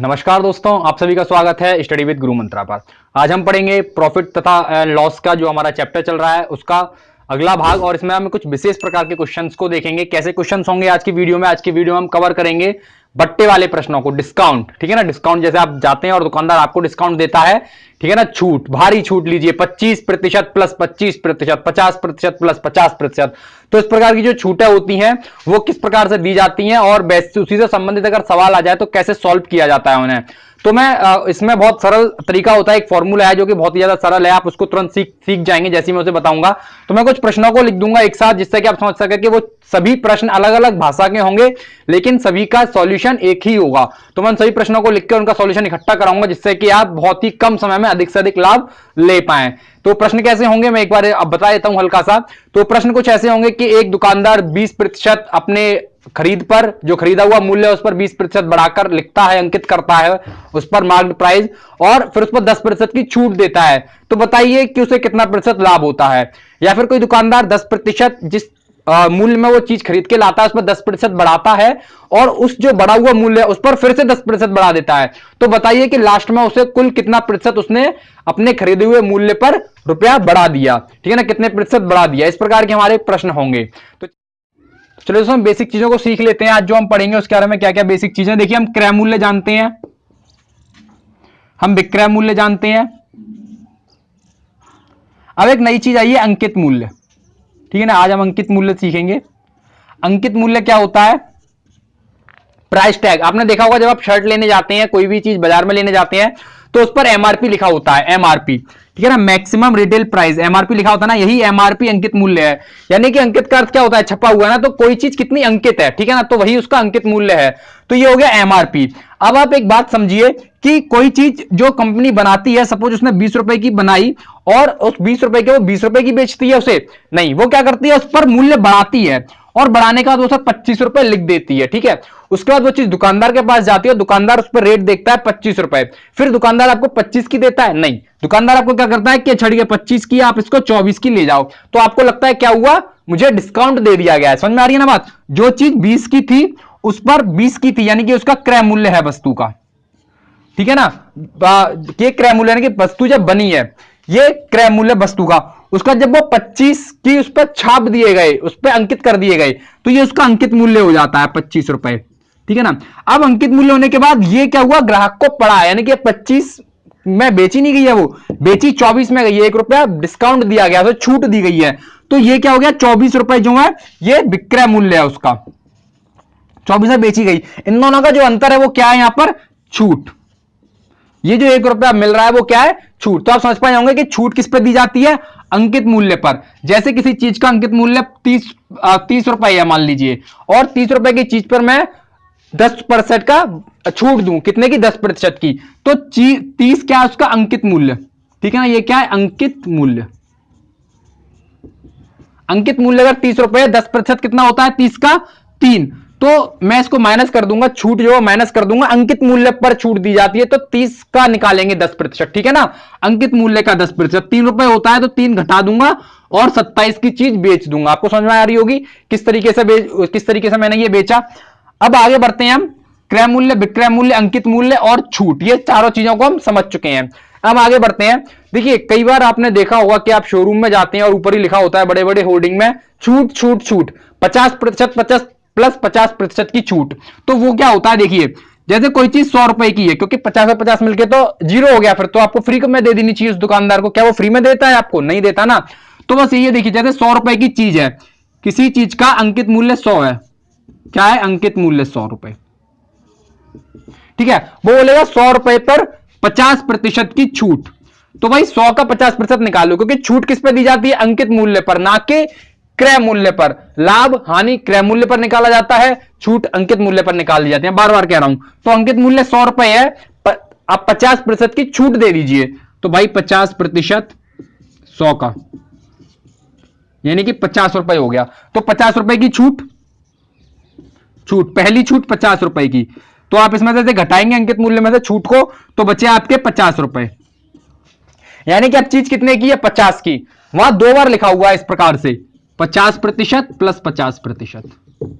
नमस्कार दोस्तों, आप सभी का स्वागत है स्टडी विद गुरु मंत्रा पर। आज हम पढ़ेंगे प्रॉफिट तथा लॉस का जो हमारा चैप्टर चल रहा है, उसका अगला भाग और इसमें हम कुछ विशेष प्रकार के क्वेश्चंस को देखेंगे। कैसे क्वेश्चंस होंगे आज की वीडियो में, आज की वीडियो में हम कवर करेंगे। बट्टे वाले प्रश्नों को डिस्काउंट ठीक है ना? डिस्काउंट जैसे आप जाते हैं और दुकानदार आपको डिस्काउंट देता है, ठीक है ना? छूट, भारी छूट लीजिए 25 प्रतिशत प्लस 25 प्रतिशत 50 प्रतिशत प्लस 50 प्रतिशत। तो इस प्रकार की जो छूटें होती हैं, वो किस प्रकार से दी जाती हैं और उसी से संबंधित अगर सवाल आ जाए तो कैसे सॉल्व किया जाता है उन्हें? तो मैं इसमें बहुत सरल तरीका होता है, एक फॉर्मूला है जो कि बहुत ही ज़्यादा सरल है, आप उसको तुरंत सीख सीख जाएँगे जैसे मैं उसे बताऊँगा। तो मैं कुछ प्रश्नों को लिख दूँगा एक साथ, जिससे कि आप समझ सके कि वो सभी प्रश्न अलग अलग भाषा के होंगे, लेकिन सभी का सॉल्यूशन एक ही होगा। तो मैं सभी प्रश्नों को लिख के उनका सॉल्यूशन इकट्ठा कराऊँगा, जिससे कि आप बहुत ही कम समय में अधिक से अधिक लाभ ले पाए। तो प्रश्न कैसे होंगे? मैं एक बार अब बता देता हूँ हल्का सा तो प्रश्न कुछ ऐसे होंगे कि एक दुकानदार 20 प्रतिशत अपने खरीद पर, जो खरीदा हुआ मूल्य है, उस पर 20 प्रतिशत बढ़ाकर लिखता है, अंकित करता है, उस पर मार्क्ड प्राइस और फिर उस पर 10 प्रतिशत की छूट देता है। तो बताइए कि उसे कितना प्रतिशत लाभ होता है? या फिर कोई दुकानदार 10 प्रतिशत जिस मूल्य में वो चीज़ खरीद के लाता है उस पर दस प्रतिशत बढ़ाता है और उस जो बढ़ा हुआ मूल्य है, उस पर फिर से दस प्रतिशत बढ़ा देता है। तो बताइए कि लास्ट में उसे कुल कितना प्रतिशत उसने अपने खरीदे हुए मूल्य पर रुपया बढ़ा दिया? ठीक है ना, कितने प्रतिशत बढ़ा दिया? इस प्रकार के हमारे प्रश्न होंगे। तो चलो दोस्तों, हम बेसिक चीज़ों को सीख लेते हैं। आज जो हम पढ़ेंगे, उसके बारे में क्या क्या बेसिक चीज़ें देखिए, हम क्रय मूल्य जानते हैं। हम विक्रय मूल्य जानते हैं। अब एक नई चीज़ आई है, अंकित मूल्य। ठीक है ना? आज हम अंकित मूल्य सीखेंगे। अंकित मूल्य क्या होता है? प्राइस टैग आपने देखा होगा जब आप शर्ट लेने जाते हैं, कोई भी चीज़ बाज़ार में लेने जाते हैं तो उस पर एमआरपी लिखा होता है एमआरपी ठीक है ना? मैक्सिमम रिटेल प्राइस एमआरपी लिखा होता है ना, यही एमआरपी अंकित मूल्य है। यानी कि अंकित का अर्थ क्या होता है? छपा हुआ है ना तो कोई चीज़ कितनी अंकित है? ठीक है ना? तो वही उसका अंकित मूल्य है। तो ये हो गया एमआरपी अब आप एक बात समझिए कि कोई चीज़ जो कंपनी बनाती है, सपोज़ उसने बीस रुपए की बनाई और उस बीस रुपए के वो बीस रुपए की बेचती है उसे। नहीं, वो क्या करती है? उस पर मूल्य बढ़ाती है। और बढ़ाने का वो पच्चीस रुपए लिख देती है, ठीक है? उसके बाद वो चीज़ दुकानदार के पास जाती है दुकानदार उस पर रेट देखता है पच्चीस रुपए। फिर दुकानदार आपको पच्चीस की देता है? नहीं। दुकानदार आपको क्या करता है? कि छड़ी पच्चीस की आप इसको चौबीस की ले जाओ। तो आपको लगता है क्या हुआ? मुझे डिस्काउंट दे दिया गया है। समझ में आ रही है ना बात? जो चीज़ बीस की थी, उस पर बीस की थी, यानी कि उसका क्रय मूल्य है वस्तु का। ठीक है ना? क्रय मूल्य, यानी कि वस्तु जब बनी है, ये क्रय मूल्य वस्तु का। उसका जब वो 25 की उस पर छाप दिए गए, उस पर अंकित कर दिए गए तो ये उसका अंकित मूल्य हो जाता है पच्चीस रुपए। ठीक है ना? अब अंकित मूल्य होने के बाद ये क्या हुआ? ग्राहक को पड़ा। यानी कि पच्चीस में बेची नहीं गई है वो। बेची चौबीस में गई है, एक रुपया डिस्काउंट दिया गया तो छूट दी गई है। तो ये क्या हो गया? चौबीस रुपए जो है, ये विक्रय मूल्य है उसका। चौबीस में बेची गई। इन दोनों का जो अंतर है, वो क्या है यहाँ पर? छूट। ये जो एक रुपया मिल रहा है, वो क्या है? छूट। तो आप समझ पाए होंगे कि छूट किस पर दी जाती है? अंकित मूल्य पर। जैसे किसी चीज़ का अंकित मूल्य तीस तीस रुपए है मान लीजिए, और तीस रुपए की चीज़ पर मैं दस परसेंट का छूट दूँ, कितने की? दस प्रतिशत की। तो तीस क्या है उसका? अंकित मूल्य। ठीक है ना? ये क्या है? अंकित मूल्य। अंकित मूल्य अगर तीस रुपए, दस प्रतिशत कितना होता है? तीस का तीन। तो मैं इसको माइनस कर दूँगा, छूट जो माइनस कर दूँगा। अंकित मूल्य पर छूट दी जाती है तो तीस का निकालेंगे दस प्रतिशत, ठीक है ना? अंकित मूल्य का दस प्रतिशत, तीन रुपए होता है तो तीन घटा दूँगा और सत्ताईस की चीज़ बेच दूँगा। आपको समझ में आ रही होगी किस तरीके से किस तरीके से मैंने ये बेचा। अब आगे बढ़ते हैं हम। क्रय मूल्य, विक्रय मूल्य, अंकित मूल्य और छूट, ये चारों चीज़ों को हम समझ चुके हैं। अब आगे बढ़ते हैं। देखिए, कई बार आपने देखा होगा कि आप शोरूम में जाते हैं और ऊपर ही लिखा होता है बड़े बड़े होर्डिंग में, छूट छूट छूट, पचास प्रतिशत, पचास प्लस पचास प्रतिशत की छूट। तो वो क्या होता है देखिए, जैसे कोई चीज़ सौ रुपए की है, क्योंकि पचास और पचास मिलके तो ज़ीरो हो गया, फिर तो आपको फ्री में दे देनी चाहिए उस दुकानदार को? क्या वो फ्री में देता है आपको? नहीं देता ना। तो बस ये देखिए, जैसे सौ रुपए की चीज़ है, किसी चीज़ का अंकित मूल्य सौ है। क्या है अंकित मूल्य सौ रुपए? ठीक है, वो बोलेगा सौ रुपए पर पचास प्रतिशत की छूट। तो भाई सौ का पचास प्रतिशत निकालो, क्योंकि छूट किस पे दी जाती है? अंकित मूल्य पर, ना कि क्रय मूल्य पर। लाभ, हानि क्रय मूल्य पर निकाला जाता है, छूट अंकित मूल्य पर निकाल दी जाती है। बार बार कह रहा हूँ। तो अंकित मूल्य सौ रुपए है आप पचास प्रतिशत की छूट दे दीजिए। तो भाई पचास प्रतिशत सौ का। यानी कि पचास रुपए हो गया। तो पचास रुपए की छूट छूट, पहली छूट पचास रुपए की। तो आप इसमें से घटाएँगे अंकित मूल्य में से छूट को तो बचे आपके पचास रुपए। यानी कि अब चीज़ कितने की है? पचास की। वहाँ दो बार लिखा हुआ है इस प्रकार से। पचास प्रतिशत प्लस पचास प्रतिशत।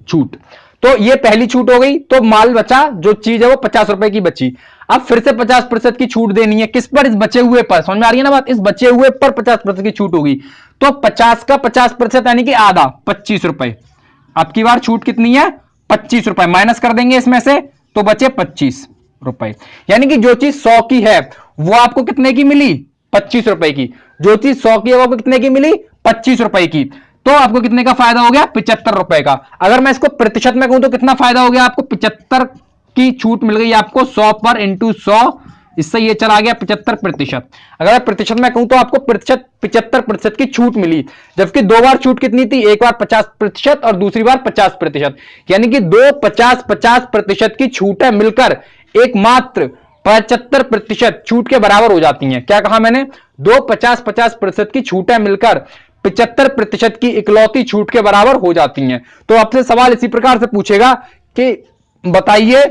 छूट। तो ये पहली छूट हो गई तो माल बचा, जो चीज़ है वो पचास रुपए की बची। अब फिर से पचास प्रतिशत की छूट देनी है। किस पर? इस बचे हुए पर। समझ में आ रही है ना बात? इस बचे हुए पर पचास प्रतिशत की छूट होगी। तो पचास का पचास प्रतिशत यानी कि आधा, पच्चीस रुपए। अब की बार छूट कितनी है? पच्चीस रुपए। माइनस कर देंगे इसमें से तो बचे पच्चीस रुपए। यानी कि जो चीज़ सौ की है, वो आपको कितने की मिली? पच्चीस रुपए की। जो चीज़ सौ की है, वो आपको कितने की मिली? पच्चीस रुपए की। तो आपको कितने का फ़ायदा हो गया? पिचहत्तर रुपए का। अगर मैं इसको प्रतिशत में कहूँ तो कितना फ़ायदा हो गया आपको? पिचहत्तर की छूट मिल गई आपको, सौ पर इंटू सौ। इससे ये चला गया पिचहत्तर प्रतिशत। अगर प्रतिशत में कहूँ तो आपको प्रतिशत, पिचहत्तर प्रतिशत की छूट मिली। जबकि दो बार छूट कितनी थी? एक बार पचास प्रतिशत और दूसरी बार पचास प्रतिशत। यानी कि दो पचास पचास प्रतिशत की छूट मिलकर एक मात्र पचहत्तर प्रतिशत छूट के बराबर हो जाती हैं। क्या कहा मैंने? दो पचास पचास प्रतिशत की छूटें मिलकर पिचहत्तर प्रतिशत की इकलौती छूट के बराबर हो जाती हैं। तो आपसे सवाल इसी प्रकार से पूछेगा कि बताइए,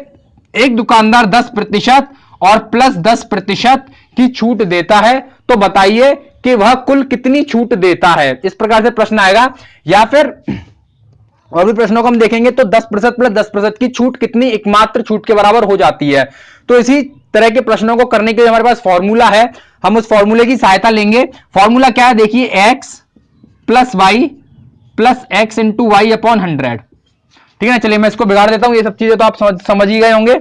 एक दुकानदार दस प्रतिशत और प्लस दस प्रतिशत की छूट देता है तो बताइए कि वह कुल कितनी छूट देता है। इस प्रकार से प्रश्न आएगा। या फिर और भी प्रश्नों को हम देखेंगे तो 10 प्रतिशत प्लस दस प्रतिशत की छूट कितनी एकमात्र छूट के बराबर हो जाती है? तो इसी तरह के प्रश्नों को करने के लिए हमारे पास फॉर्मूला है। हम उस फॉर्मूले की सहायता लेंगे। फॉर्मूला क्या है? देखिए, X plus Y plus X into Y upon hundred ठीक है ना? चलिए, मैं इसको बिगाड़ देता हूँ। ये सब चीज़ें तो आप समझ समझ ही गए होंगे।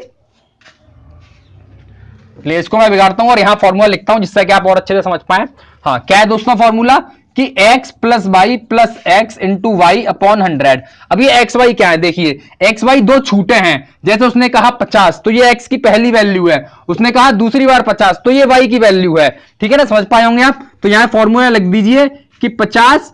इसको मैं बिगाड़ता हूँ और यहाँ फॉर्मूला लिखता हूँ जिससे कि आप और अच्छे से समझ पाए। हाँ क्या है दोस्तों फॉर्मूला कि x plus Y plus X into Y upon hundred अब ये एक्स वाई क्या है? देखिए एक्स वाई दो छूटे हैं। जैसे उसने कहा 50 तो ये x की पहली वैल्यू है। उसने कहा दूसरी बार 50 तो ये y की वैल्यू है। ठीक है ना? समझ पाए होंगे आप? तो यहाँ फॉर्मूला लिख दीजिए कि 50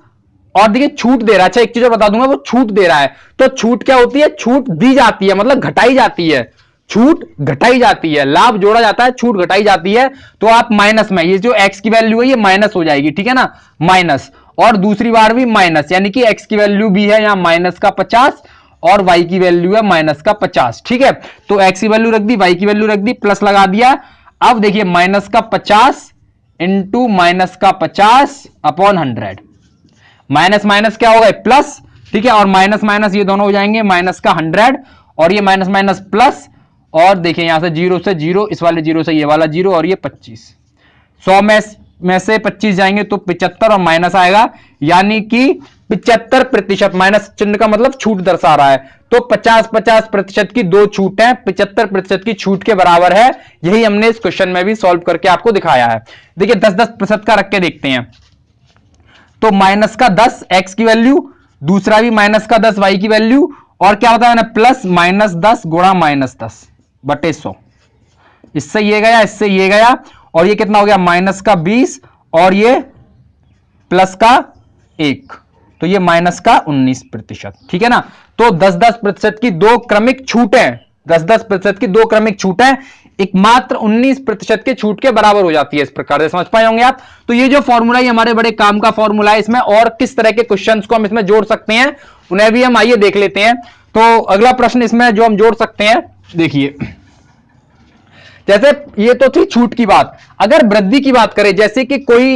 और देखिए छूट दे रहा है। अच्छा एक चीज़ और बता दूँगा, वो छूट दे रहा है। तो छूट क्या होती है? छूट दी जाती है मतलब घटाई जाती है। छूट घटाई जाती है, लाभ जोड़ा जाता है, छूट घटाई जाती है। तो आप माइनस में, ये जो एक्स की वैल्यू है, ये माइनस हो जाएगी, ठीक है ना? माइनस। और दूसरी बार भी माइनस, यानी कि एक्स की वैल्यू भी है यहाँ माइनस का पचास, और वाई की वैल्यू है माइनस का पचास, ठीक है? तो एक्स की वैल्यू रख दी वाई की वैल्यू रख दी, प्लस लगा दिया। अब देखिए, माइनस का पचास इंटू माइनस का पचास अपॉन हंड्रेड माइनस माइनस क्या होगा? प्लस, ठीक है? और माइनस माइनस ये दोनों हो जाएँगे, माइनस का हंड्रेड, और ये माइनस माइनस प्लस, और देखिए यहाँ से ज़ीरो से ज़ीरो, इस वाले ज़ीरो से ये वाला ज़ीरो, और ये पच्चीस। सौ में में से पच्चीस जाएँगे तो पिचहत्तर और माइनस आएगा। यानी कि पिचहत्तर प्रतिशत माइनस चिन्ह का मतलब छूट दर्शा रहा है। तो पचास पचास प्रतिशत की दो छूट है, पिचहत्तर प्रतिशत की छूट के बराबर है। यही हमने इस क्वेश्चन में भी सॉल्व करके आपको दिखाया है। देखिए दस दस प्रतिशत का रख के देखते हैं। तो माइनस का दस एक्स की वैल्यू, दूसरा भी माइनस का दस वाई की वैल्यू, और क्या बताया मैंने, प्लस माइनस दस गुणा माइनस दस बटे सौ। इससे ये गया, इससे ये गया, और ये कितना हो गया, माइनस का बीस, और ये प्लस का एक। तो ये माइनस का उन्नीस प्रतिशत, ठीक है ना? तो दस दस प्रतिशत की दो क्रमिक छूटें, दस दस प्रतिशत की दो क्रमिक छूटें एकमात्र 19 प्रतिशत के छूट के बराबर हो जाती है इस प्रकार से। समझ पाए होंगे आप? तो ये जो फॉर्मूला है हमारे बड़े काम का फॉर्मूला है, इसमें और किस तरह के क्वेश्चन को हम इसमें जोड़ सकते हैं, उन्हें भी हम आइए देख लेते हैं। तो अगला प्रश्न इसमें जो हम जोड़ सकते हैं, देखिए। जैसे ये तो थी छूट की बात। अगर वृद्धि की बात करें, जैसे कि कोई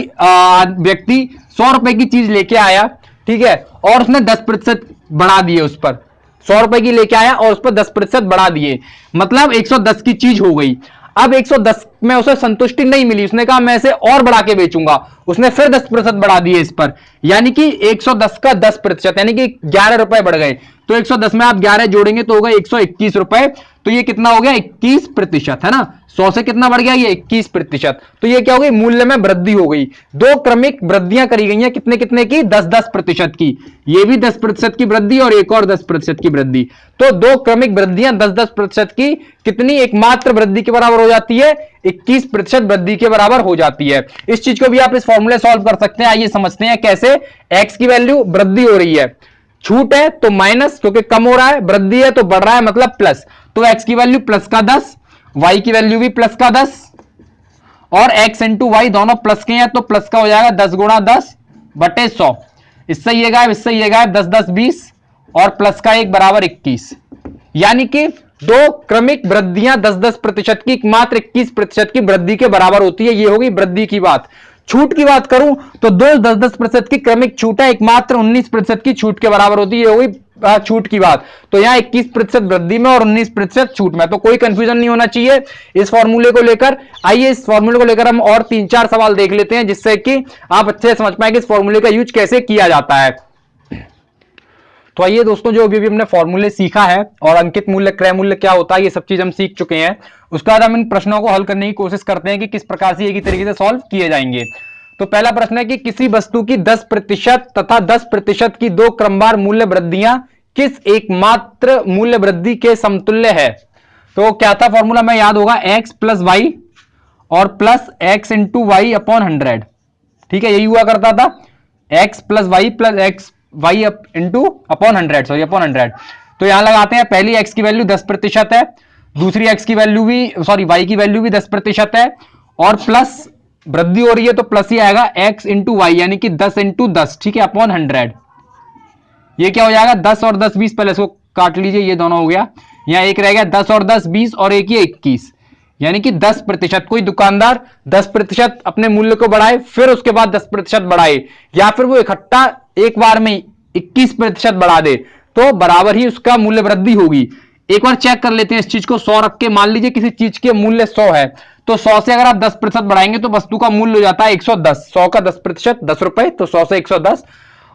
व्यक्ति सौ रुपए की चीज़ लेके आया, ठीक है, और उसने दस प्रतिशत बढ़ा दिए उस पर सौ रुपए की लेके आया और उस पर दस प्रतिशत बढ़ा दिए। मतलब 110 की चीज़ हो गई। अब 110 में उसे संतुष्टि नहीं मिली। उसने कहा, मैं इसे और बढ़ा के बेचूँगा। उसने फिर 10 प्रतिशत बढ़ा दिए इस पर। यानी कि 110 का 10 प्रतिशत, यानी कि 11 रुपए बढ़ गए। तो 110 में आप 11 जोड़ेंगे तो होगा 121 रुपए। तो ये कितना हो गया? 21 प्रतिशत, है ना? 100 से कितना बढ़ गया? ये 21 प्रतिशत। तो ये क्या हो गई? मूल्य में वृद्धि हो गई। दो क्रमिक वृद्धियाँ करी गई हैं। कितने कितने की? 10-10 प्रतिशत की। ये भी 10 प्रतिशत की वृद्धि और एक और 10 प्रतिशत की वृद्धि। तो दो क्रमिक वृद्धियाँ 10-10 प्रतिशत की, कितनी? एकमात्र वृद्धि के बराबर हो जाती है। 21 प्रतिशत वृद्धि के बराबर हो जाती है। इस चीज़ को भी आप इस फॉर्मूले सॉल्व कर सकते हैं। आइए समझते हैं कैसे एक्स की वैल्यू वृद्धि हो रही है। छूट है तो माइनस, क्योंकि कम हो रहा है, वृद्धि है तो बढ़ रहा है मतलब प्लस। तो एक्स की वैल्यू प्लस का दस वाई की वैल्यू भी प्लस का दस, और एक्स इंटू वाई दोनों प्लस के हैं तो प्लस का हो जाएगा दस गुणा दस बटे सौ। इससे ये गायब, इससे ये गायब, दस दस, बीस, और प्लस का एक बराबर इक्कीस। यानी कि दो क्रमिक वृद्धियाँ दस दस प्रतिशत की मात्र इक्कीस प्रतिशत की वृद्धि के बराबर होती है, ये होगी वृद्धि की बात। छूट की बात करूँ तो दो दस दस प्रतिशत की क्रमिक छूट है, एकमात्र उन्नीस प्रतिशत की छूट के बराबर होती है वही छूट की बात। तो यहाँ 21 प्रतिशत वृद्धि में और 19 प्रतिशत छूट में। तो कोई कंफ्यूजन नहीं होना चाहिए इस फॉर्मूले को लेकर। आइए इस फॉर्मूले को लेकर हम और तीन चार सवाल देख लेते हैं, जिससे कि आप अच्छे समझ पाए कि इस फॉर्मूले का यूज़ कैसे किया जाता है। तो आइए दोस्तों, जो अभी भी हमने फॉर्मूले सीखा है और अंकित मूल्य, क्रय मूल्य क्या होता है, ये सब चीज़ हम सीख चुके हैं। उसके बाद हम इन प्रश्नों को हल करने की कोशिश करते हैं कि किस प्रकार से एक ही तरीके से सॉल्व किए जाएँगे। तो पहला प्रश्न है कि किसी वस्तु की 10 प्रतिशत तथा 10 प्रतिशत की दो क्रमवार मूल्य वृद्धियाँ किस एकमात्र मूल्य वृद्धि के समतुल्य है? तो क्या था फॉर्मूला में याद होगा x प्लस वाई और plus X into Y upon hundred ठीक है, यही हुआ करता था। x plus Y plus X Y into upon hundred sorry upon hundred तो यहाँ लगाते हैं, पहली x की वैल्यू दस प्रतिशत है, दूसरी x की वैल्यू भी सॉरी y की वैल्यू भी दस प्रतिशत है और प्लस वृद्धि हो रही है तो प्लस ही आएगा एक्स इंटू वाई यानी कि दस इंटू दस, ठीक है अपॉन हंड्रेड ये क्या हो जाएगा? दस और दस बीस, पहले इसको काट लीजिए, ये दोनों हो गया। यहाँ एक रह गया दस और दस बीस और एक ही इक्कीस। यानी कि दस प्रतिशत, कोई दुकानदार दस प्रतिशत अपने मूल्य को बढ़ाए, फिर उसके बाद दस प्रतिशत बढ़ाए, या फिर वो इकट्ठा एक बार में इक्कीस प्रतिशत बढ़ा दे तो बराबर ही उसका मूल्य वृद्धि होगी। एक बार चेक कर लेते हैं इस चीज़ को। सौ रख के, मान लीजिए किसी चीज़ के मूल्य सौ है तो सौ से अगर आप 10 प्रतिशत बढ़ाएँगे तो वस्तु का मूल्य हो जाता है 110 100 का 10 प्रतिशत, दस रुपए तो सौ से 110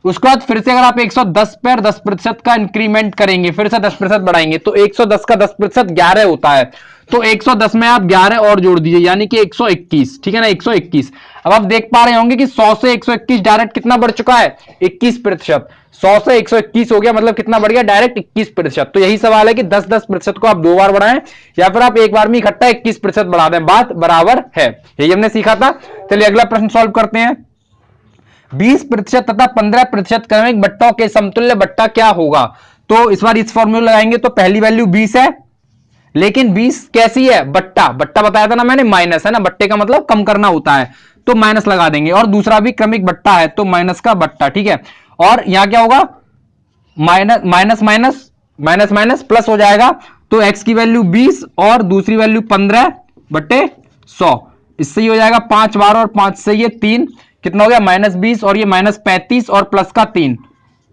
उसके बाद फिर से अगर आप 110 पर 10 प्रतिशत का इंक्रीमेंट करेंगे, फिर से 10 प्रतिशत बढ़ाएँगे तो 110 का 10 प्रतिशत ग्यारह होता है। तो 110 में आप 11 और जोड़ दीजिए, यानी कि 121 ठीक है ना? 121 अब आप देख पा रहे होंगे कि 100 से 121 डायरेक्ट कितना बढ़ चुका है? 21 प्रतिशत। सौ से 121 हो गया मतलब कितना बढ़ गया? डायरेक्ट 21 प्रतिशत। तो यही सवाल है कि दस दस प्रतिशत को आप दो बार बढ़ाएँ, या फिर आप एक बार में इकट्ठा 21 प्रतिशत बढ़ा दें। बात बराबर है। यही हमने सीखा था। चलिए अगला प्रश्न सॉल्व करते हैं। 20 प्रतिशत तथा 15 प्रतिशत क्रमिक बट्टों के समतुल्य बट्टा क्या होगा? तो इस बार इस फॉर्मूला लगाएँगे तो पहली वैल्यू 20 है। लेकिन 20 कैसी है? बट्टा। बट्टा बताया था ना मैंने माइनस है ना? बट्टे का मतलब कम करना होता है तो माइनस लगा देंगे। और दूसरा भी क्रमिक बट्टा है तो माइनस का बट्टा, ठीक है? और यहाँ क्या होगा? Minus minus minus minus minus, plus हो जाएगा। तो x की वैल्यू 20 और दूसरी वैल्यू 15 बट्टे 100 इससे ही हो जाएगा पाँच बार और पाँच से ये तीन। कितना हो गया? माइनस बीस और ये माइनस पैंतीस और प्लस का तीन।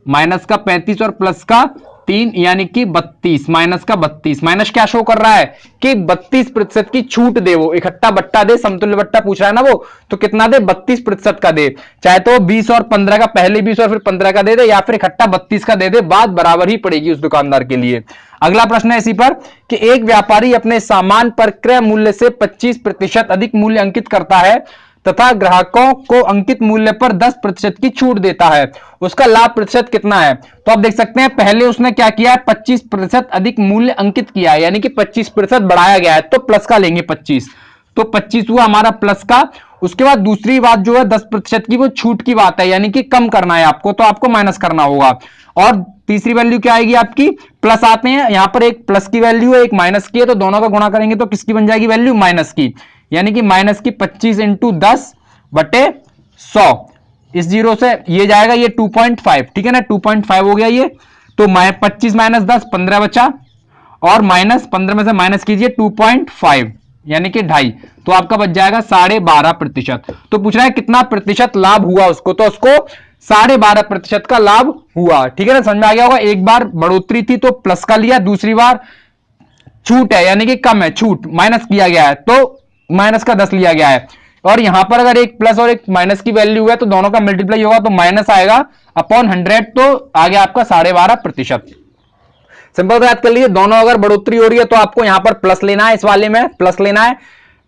माइनस का पैंतीस और प्लस का तीन, यानी कि बत्तीस, माइनस का बत्तीस। माइनस क्या शो कर रहा है? कि बत्तीस प्रतिशत की छूट दे वो, इकट्ठा बट्टा दे, समतुल्य बट्टा पूछ रहा है ना वो तो कितना दे? बत्तीस प्रतिशत का दे। चाहे तो बीस और पंद्रह का, पहले बीस और फिर पंद्रह का दे दे, या फिर इकट्ठा बत्तीस का दे दे, बात बराबर ही पड़ेगी उस दुकानदार के लिए। अगला प्रश्न है इसी पर, कि एक व्यापारी अपने सामान पर क्रय मूल्य से 25 प्रतिशत अधिक मूल्य अंकित करता है तथा ग्राहकों को अंकित मूल्य पर 10 प्रतिशत की छूट देता है। उसका लाभ प्रतिशत कितना है? तो आप देख सकते हैं, पहले उसने क्या किया है? 25 प्रतिशत अधिक मूल्य अंकित किया है। यानी कि 25 प्रतिशत बढ़ाया गया है। तो प्लस का लेंगे 25 तो 25 हुआ हमारा प्लस का। उसके बाद दूसरी बात जो है 10 प्रतिशत की वो छूट की बात है। यानी कि कम करना है आपको तो आपको माइनस करना होगा। और तीसरी वैल्यू क्या आएगी आपकी? प्लस आते हैं। यहाँ पर एक प्लस की वैल्यू है, एक माइनस की है तो दोनों का गुणा करेंगे तो किसकी बन जाएगी वैल्यू? माइनस की। यानी कि माइनस की पच्चीस इंटू दस बटे सौ। इस ज़ीरो से ये जाएगा ये 2.5 ठीक है ना? 2.5 हो गया ये। तो पच्चीस माइनस दस, पंद्रह बचा। और माइनस पंद्रह में से माइनस कीजिए 2.5 यानी कि ढाई। तो आपका बच जाएगा साढ़े बारह प्रतिशत। तो पूछ रहा है कितना प्रतिशत लाभ हुआ उसको? तो उसको साढ़े बारह प्रतिशत का लाभ हुआ। ठीक है ना? समझ में आ गया होगा? एक बार बढ़ोतरी थी तो प्लस का लिया, दूसरी बार छूट है, यानी कि कम है, छूट, माइनस किया गया है। तो माइनस का दस लिया गया है। और यहाँ पर अगर एक प्लस और एक माइनस की वैल्यू है तो दोनों का मल्टीप्लाई होगा तो माइनस आएगा अपॉन हंड्रेड तो आगे आपका साढ़े बारह प्रतिशत। सिंपल याद कर लीजिए, दोनों अगर बढ़ोतरी हो रही है तो आपको यहाँ पर प्लस लेना है इस वाले में प्लस लेना है।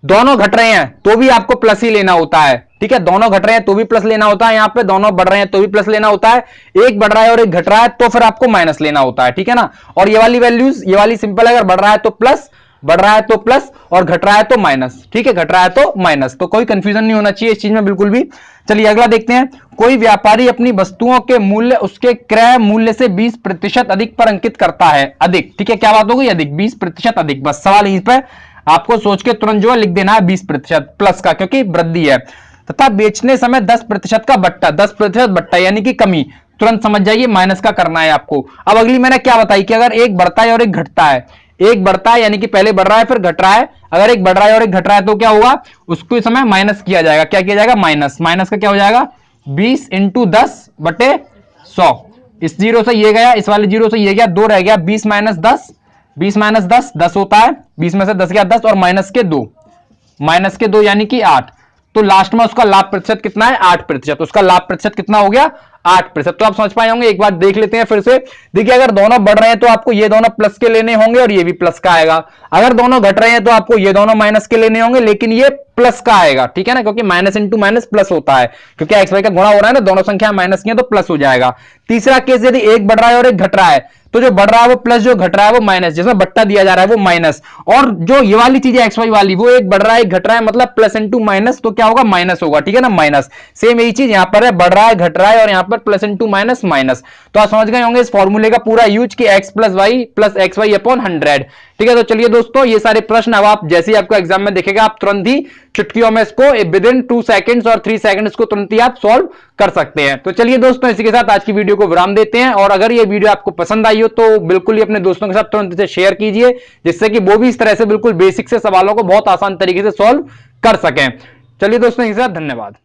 दोनों घट रहे हैं तो भी आपको प्लस ही लेना होता है, ठीक है? दोनों घट रहे हैं तो भी प्लस लेना होता है यहाँ पे, दोनों बढ़ रहे हैं तो भी प्लस लेना होता है। एक बढ़ रहा है और एक घट रहा है तो फिर आपको माइनस लेना होता है, ठीक है ना? और ये वाली वैल्यूज़ ये वाली सिंपल अगर बढ़ रहा है तो प्लस बढ़ रहा है तो प्लस और घट रहा है तो माइनस। ठीक है, घट रहा है तो माइनस। तो कोई कंफ्यूजन नहीं होना चाहिए इस चीज़ में बिल्कुल भी। चलिए अगला देखते हैं। कोई व्यापारी अपनी वस्तुओं के मूल्य, उसके क्रय मूल्य से 20 प्रतिशत अधिक पर अंकित करता है। अधिक। ठीक है, क्या बात होगी अधिक। 20 प्रतिशत अधिक। बस सवाल यहीं पर। आपको सोच के तुरंत जो है लिख देना है बीस प्रतिशत प्लस का, क्योंकि वृद्धि है। तथा बेचने समय दस प्रतिशत का बट्टा, दस प्रतिशत बट्टा, यानी कि कमी। तुरंत समझ जाइए, माइनस का करना है आपको। अब अगली मैंने क्या बताई कि अगर एक बढ़ता है और एक घटता है एक बढ़ता है, यानी कि पहले बढ़ रहा है, फिर घट रहा है। अगर एक बढ़ रहा है और एक घट रहा है तो क्या होगा उसको इस समय माइनस किया जाएगा। क्या किया जाएगा? माइनस माइनस का क्या हो जाएगा? बीस इंटू दस बटे सौ। इस ज़ीरो से ये गया, इस वाले ज़ीरो से ये गया, दो रह गया, बीस माइनस दस। बीस माइनस दस दस होता है। बीस में से दस गया दस और माइनस के दो। माइनस के दो यानी कि आठ। तो लास्ट में उसका लाभ प्रतिशत कितना है? आठ प्रतिशत। उसका लाभ प्रतिशत कितना हो गया? आठ प्रतिशत। तो आप समझ पाए होंगे, एक बार देख लेते हैं फिर से। देखिए, अगर दोनों बढ़ रहे हैं तो आपको ये दोनों प्लस के लेने होंगे और ये भी प्लस का आएगा। अगर दोनों घट रहे हैं तो आपको ये दोनों माइनस के लेने होंगे, लेकिन ये प्लस का आएगा, ठीक है ना? क्योंकि माइनस इंटू माइनस प्लस होता है। क्योंकि एक्स वाई का गुणा हो रहा है ना, दोनों संख्या माइनस की है तो प्लस हो जाएगा। तीसरा केस यदि एक बढ़ रहा है और एक घट रहा है तो जो बढ़ रहा है वो प्लस, जो घट रहा है वो माइनस, जिसमें बट्टा दिया जा रहा है वो माइनस। और जो ये वाली चीज़ है एक्स वाई वाली, वो एक बढ़ रहा है, एक घट रहा है मतलब प्लस इंटू माइनस तो क्या होगा? माइनस होगा, ठीक है ना? माइनस। सेम यही चीज़ यहाँ पर है, बढ़ रहा है, घट रहा है, और यहाँ पर प्लस इंटू माइनस माइनस। तो आप समझ गए होंगे इस फॉर्मूले का पूरा यूज़ कि X plus Y plus X Y upon hundred ठीक है तो चलिए दोस्तों, ये सारे प्रश्न अब आप जैसे ही आपको एग्ज़ाम में देखेगा, आप तुरंत ही चुटकियों में इसको विद इन टू सेकंड्स और थ्री सेकंड्स को तुरंत ही आप सॉल्व कर सकते हैं। तो चलिए दोस्तों, इसी के साथ आज की वीडियो को विराम देते हैं और अगर ये वीडियो आपको पसंद आई हो तो बिल्कुल ही अपने दोस्तों के साथ तुरंत इसे शेयर कीजिए, जिससे कि वो भी इस तरह से बिल्कुल बेसिक से सवालों को बहुत आसान तरीके से सॉल्व कर सकें। चलिए दोस्तों, इसी के साथ धन्यवाद।